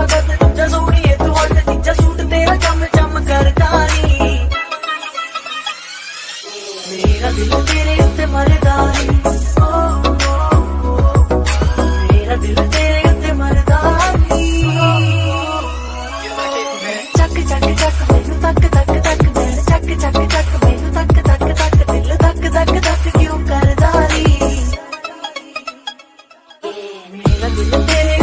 ਪਤਾ ਤੂੰ ਜਾ ਸੋਹਣੀਏ ਤੂੰ ਹੱਟ ਤੀਜਾ ਸੂਟ ਤੇਰਾ ਚਮ ਚਮ ਕਰਦਾ ਨੀ ਮੇਰਾ ਦਿਲ ਤੇਰੇ ਉੱਤੇ ਮਰਦਾ ਨੀ Let me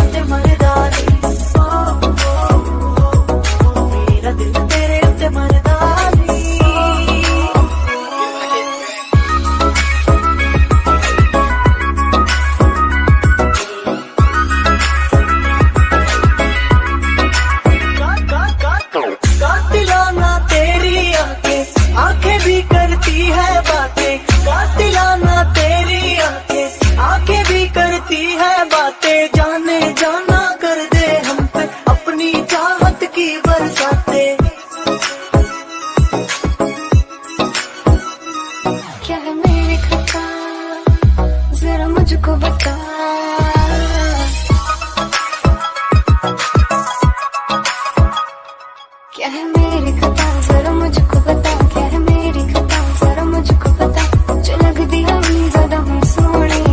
जरा मुझको बता। क्या है मेरी कथा जरा मुझको बता। क्या है मेरी कथा जरा मुझको पता जो लग दिया भी ज़्यादा हूँ सोने।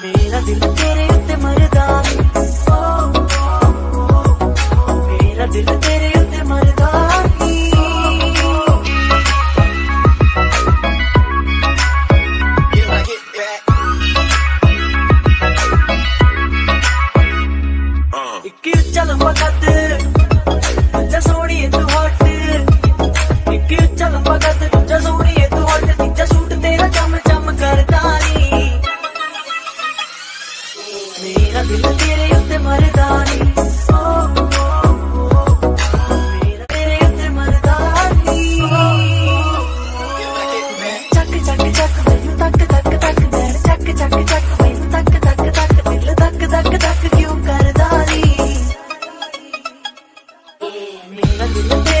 मेरा दिल तेरे उत्ते मरदा। aguacate But you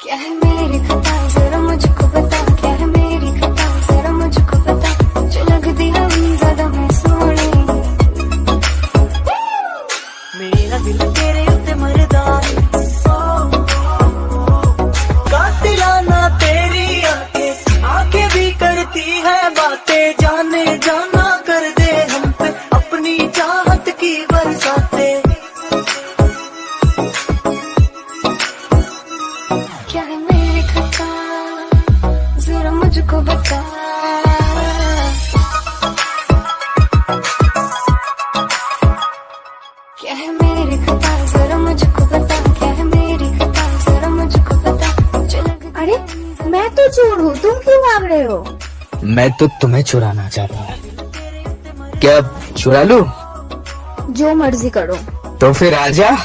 क्या मेरी खता? जरा मुझको बता, क्या मेरी खता? जरा मुझको बता तेरी आँखें आँखें भी करती है बातें। जाने जाना कर दे हम मुझको बता। क्या है मेरी खता? जरा मुझको बता। क्या है मेरी खता? जरा मुझको बता। अरे मैं तो चोर हूँ। तुम क्यों भाग रहे हो? मैं तो तुम्हें चुराना चाहता हूँ। क्या चुरा लू? जो मर्ज़ी करो। तो फिर आजा